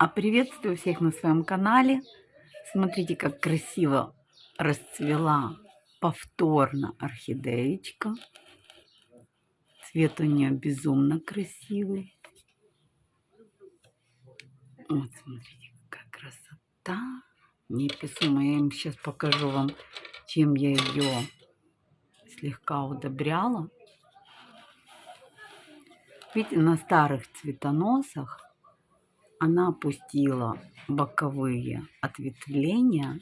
А приветствую всех на своем канале. Смотрите, как красиво расцвела повторно орхидеечка. Цвет у нее безумно красивый. Вот, смотрите, какая красота. Неописуемая. Я им сейчас покажу вам, чем я ее слегка удобряла. Видите, на старых цветоносах она опустила боковые ответвления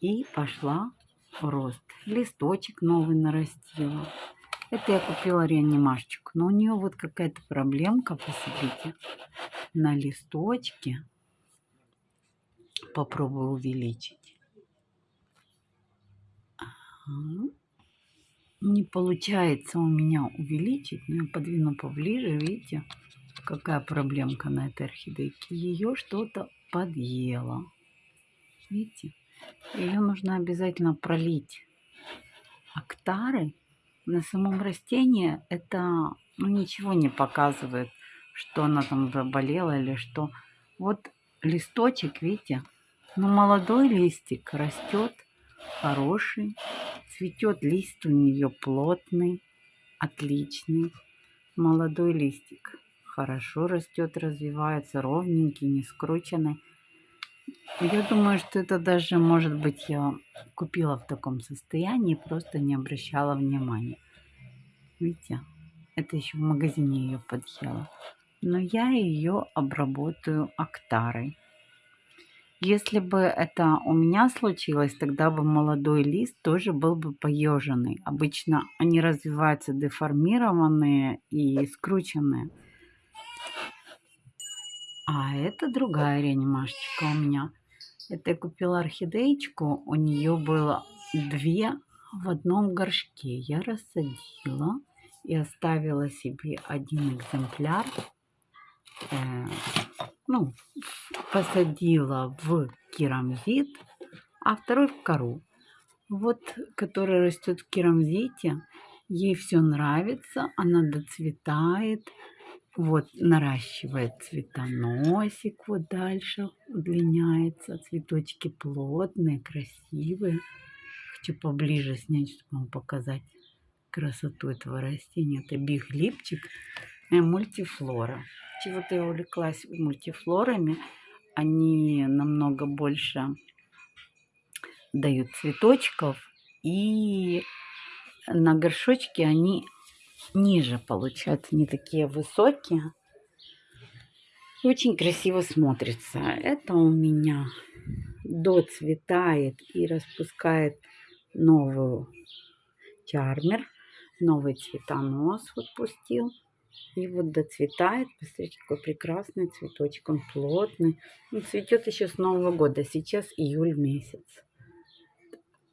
и пошла в рост. Листочек новый нарастила. Это я купила реанимашечку. Но у нее вот какая-то проблемка, посмотрите, на листочке. Попробую увеличить. Не получается у меня увеличить, но я подвину поближе, видите какая проблемка на этой орхидейке. Ее что-то подъело. Видите? Ее нужно обязательно пролить актары. На самом растении это ну, ничего не показывает, что она там заболела или что. Вот листочек, видите? Ну, молодой листик растет, хороший. Цветет лист у нее плотный, отличный. Молодой листик хорошо растет, развивается, ровненький, не скрученный. Я думаю, что это даже, может быть, я купила в таком состоянии, просто не обращала внимания. Видите, это еще в магазине ее подъела. Но я ее обработаю актарой. Если бы это у меня случилось, тогда бы молодой лист тоже был бы поеженный. Обычно они развиваются деформированные и скрученные. А это другая реанимашечка у меня. Это я купила орхидеечку. У нее было две в одном горшке. Я рассадила и оставила себе один экземпляр. Э, ну, посадила в керамзит, а второй в кору. Вот, который растет в керамзите, ей все нравится, она доцветает, вот наращивает цветоносик, вот дальше удлиняется. Цветочки плотные, красивые. Хочу поближе снять, чтобы вам показать красоту этого растения. Это биглипчик мультифлора. Чего-то я увлеклась мультифлорами. Они намного больше дают цветочков. И на горшочке они ниже получаются, не такие высокие. Очень красиво смотрится. Это у меня доцветает и распускает новую чармер. Новый цветонос вот пустил. И вот доцветает. Посмотрите, какой прекрасный цветочек. Он плотный. Он цветет еще с Нового года. Сейчас июль месяц.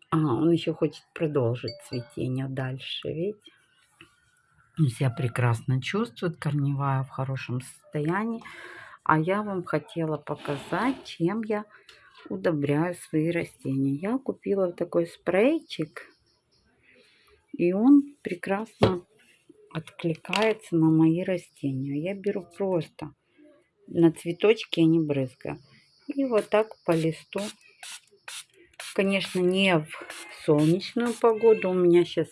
А, он еще хочет продолжить цветение дальше. Видите? Себя прекрасно чувствует, корневая в хорошем состоянии. А я вам хотела показать, чем я удобряю свои растения. Я купила такой спрейчик, и он прекрасно откликается на мои растения. Я беру просто на цветочки, я не брызгаю. И вот так по листу. Конечно, не в солнечную погоду. У меня сейчас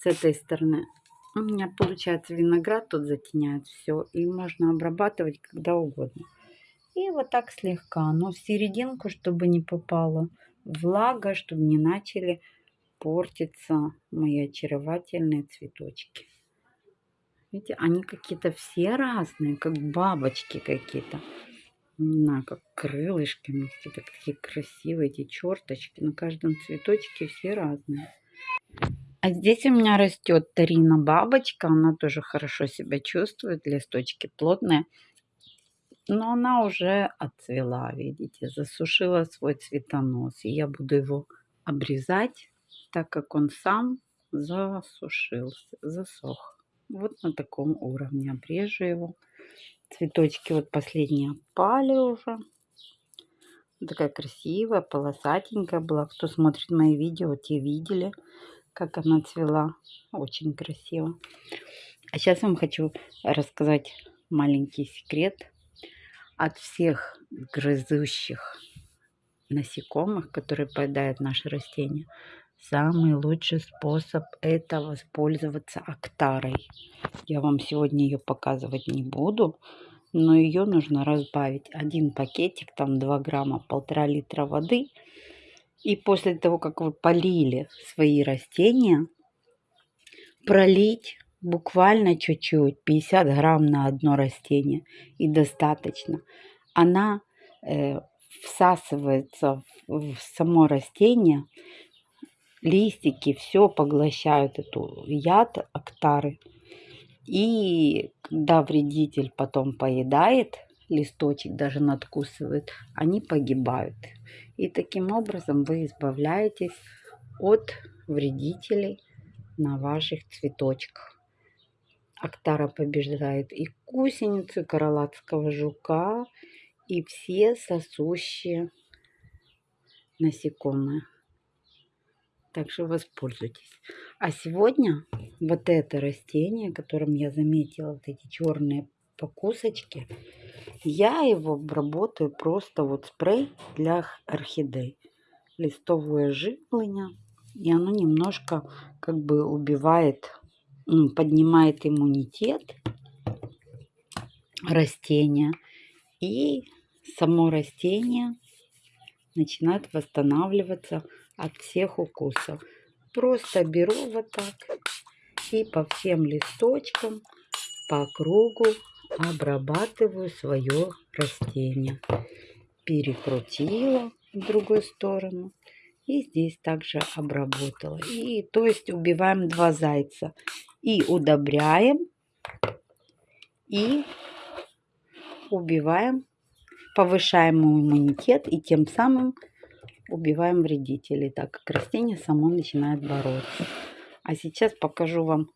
с этой стороны у меня получается виноград тут затеняет все. И можно обрабатывать когда угодно. И вот так слегка. Но в серединку, чтобы не попала влага, чтобы не начали портиться мои очаровательные цветочки. Видите, они какие-то все разные, как бабочки какие-то. Не знаю, как крылышками. Какие-то такие красивые эти черточки. На каждом цветочке все разные. А здесь у меня растет Тарина бабочка. Она тоже хорошо себя чувствует. Листочки плотные. Но она уже отцвела, видите, засушила свой цветонос. И я буду его обрезать, так как он сам засушился, засох. Вот на таком уровне обрежу его. Цветочки вот последние опали уже. Такая красивая, полосатенькая была. Кто смотрит мои видео, те видели как она цвела. Очень красиво. А сейчас вам хочу рассказать маленький секрет. от всех грызущих насекомых, которые поедают наши растения, самый лучший способ это воспользоваться актарой. Я вам сегодня ее показывать не буду, но ее нужно разбавить. Один пакетик, там 2 грамма, полтора литра воды. И после того, как вы полили свои растения, пролить буквально чуть-чуть, 50 грамм на одно растение и достаточно. Она э, всасывается в, в само растение, листики, все поглощают эту яд, актары. И когда вредитель потом поедает листочек, даже надкусывает, они погибают. И таким образом вы избавляетесь от вредителей на ваших цветочках. Актара побеждает и гусеницу, и королатского жука, и все сосущие насекомые. Так что воспользуйтесь. А сегодня вот это растение, которым я заметила вот эти черные покусочки, я его обработаю просто вот спрей для орхидей. Листовое жипление. И оно немножко как бы убивает, поднимает иммунитет растения. И само растение начинает восстанавливаться от всех укусов. Просто беру вот так и по всем листочкам по кругу обрабатываю свое растение. Перекрутила в другую сторону и здесь также обработала. И то есть убиваем два зайца. И удобряем, и убиваем, повышаем иммунитет и тем самым убиваем вредителей, так как растение само начинает бороться. А сейчас покажу вам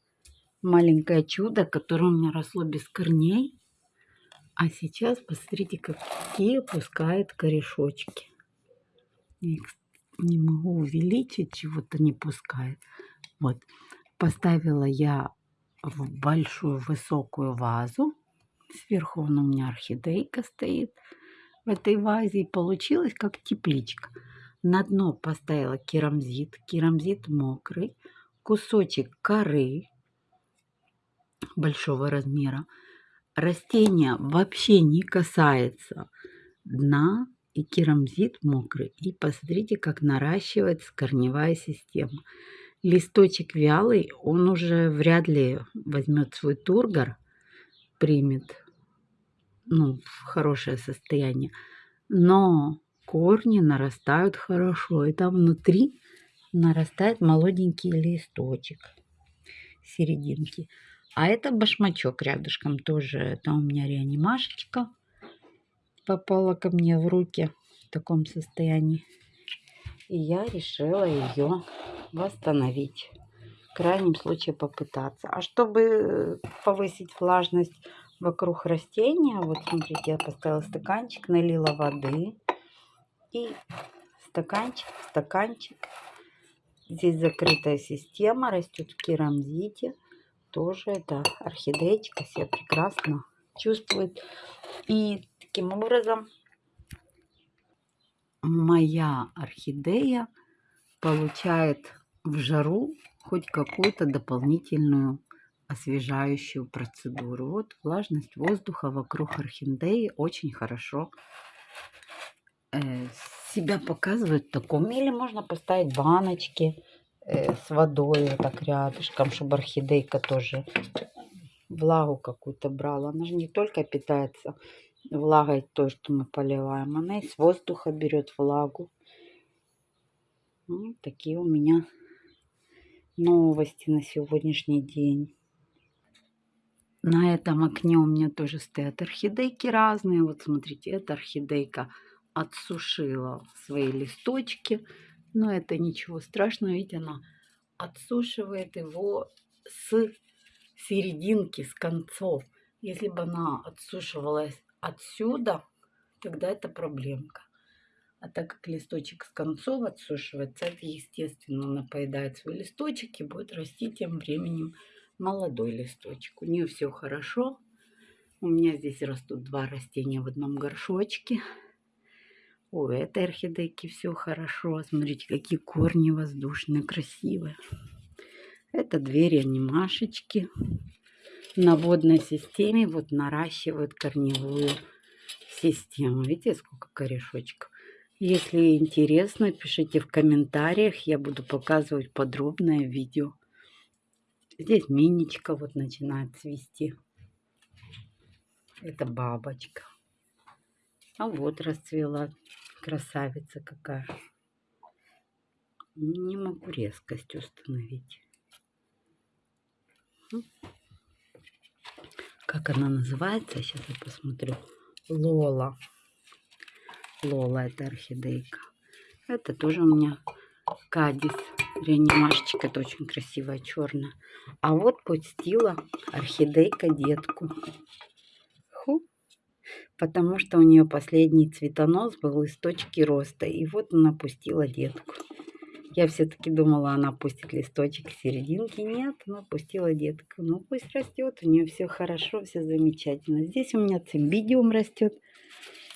маленькое чудо, которое у меня росло без корней. А сейчас посмотрите, какие пускает корешочки. не могу увеличить, чего-то не пускает. Вот, поставила я в большую высокую вазу. Сверху у меня орхидейка стоит в этой вазе. И получилось как тепличка. На дно поставила керамзит, керамзит мокрый, кусочек коры большого размера. Растение вообще не касается дна и керамзит мокрый. И посмотрите, как наращивается корневая система. Листочек вялый, он уже вряд ли возьмет свой тургор, примет ну, в хорошее состояние. Но корни нарастают хорошо. И там внутри нарастает молоденький листочек серединки. А это башмачок рядышком тоже. Это у меня реанимашечка попала ко мне в руки в таком состоянии. И я решила ее восстановить. В крайнем случае попытаться. А чтобы повысить влажность вокруг растения, вот смотрите, я поставила стаканчик, налила воды и стаканчик, стаканчик. Здесь закрытая система, растет в керамзите. Тоже это орхидеечка себя прекрасно чувствует. И таким образом моя орхидея получает в жару хоть какую-то дополнительную освежающую процедуру. Вот влажность воздуха вокруг орхидеи очень хорошо Э, себя показывают в таком. Или можно поставить баночки с водой вот так рядышком, чтобы орхидейка тоже влагу какую-то брала. Она же не только питается влагой той, что мы поливаем, она и с воздуха берет влагу. Вот такие у меня новости на сегодняшний день. На этом окне у меня тоже стоят орхидейки разные. Вот смотрите, это орхидейка отсушила свои листочки. Но это ничего страшного, ведь она отсушивает его с серединки, с концов. Если бы она отсушивалась отсюда, тогда это проблемка. А так как листочек с концов отсушивается, это естественно она поедает свой листочек и будет расти тем временем молодой листочек. У нее все хорошо, У меня здесь растут два растения в одном горшочке. У этой орхидейки все хорошо. Смотрите, какие корни воздушные, красивые. Это две реанимашечки. На водной системе вот наращивают корневую систему. Видите, сколько корешочков? Если интересно, пишите в комментариях. Я буду показывать подробное видео. Здесь миничка вот начинает цвести. Это бабочка. А вот расцвела красавица какая. Не могу резкость установить. Как она называется? Сейчас я посмотрю. Лола. Лола это орхидейка. Это тоже у меня кадис. Реанимашечка. Это очень красивая черная. А вот пустила орхидейка детку потому что у нее последний цветонос был из точки роста. И вот она пустила детку. Я все-таки думала, она пустит листочек в серединке. Нет, она пустила детку. Ну, пусть растет, у нее все хорошо, все замечательно. Здесь у меня цимбидиум растет.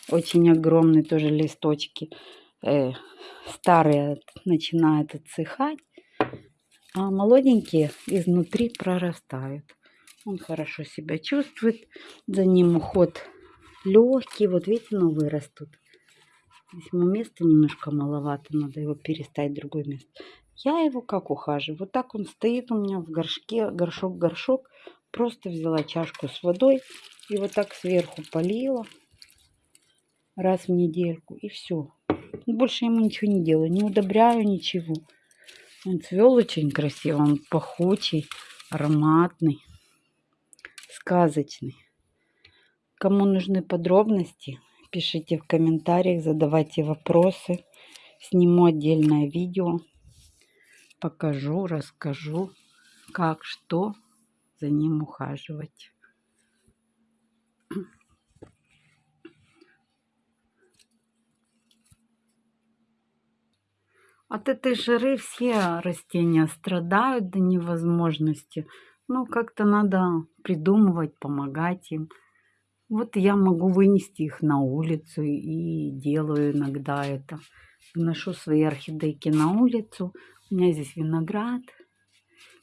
Очень огромные тоже листочки. Э, старые начинают отсыхать. А молоденькие изнутри прорастают. Он хорошо себя чувствует. За ним уход легкий. Вот видите, новые растут. Здесь ему места немножко маловато, надо его переставить в другое место. Я его как ухаживаю? Вот так он стоит у меня в горшке, горшок-горшок. Просто взяла чашку с водой и вот так сверху полила раз в недельку и все. Больше ему ничего не делаю, не удобряю ничего. Он цвел очень красиво, он пахучий, ароматный, сказочный. Кому нужны подробности, пишите в комментариях, задавайте вопросы. Сниму отдельное видео, покажу, расскажу, как, что за ним ухаживать. От этой жары все растения страдают до невозможности. Ну, как-то надо придумывать, помогать им. Вот я могу вынести их на улицу и делаю иногда это. Выношу свои орхидейки на улицу. У меня здесь виноград,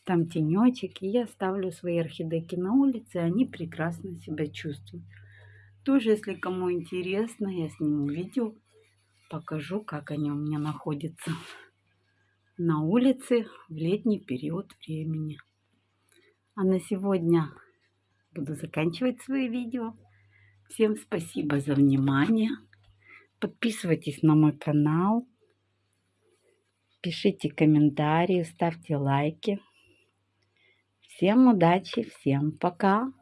там тенечек. И я ставлю свои орхидейки на улице, и они прекрасно себя чувствуют. Тоже, если кому интересно, я сниму видео, покажу, как они у меня находятся на улице в летний период времени. А на сегодня буду заканчивать свои видео. Всем спасибо за внимание. Подписывайтесь на мой канал. Пишите комментарии, ставьте лайки. Всем удачи, всем пока.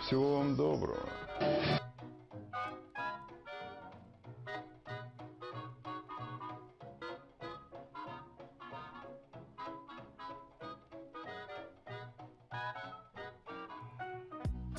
Всего вам доброго.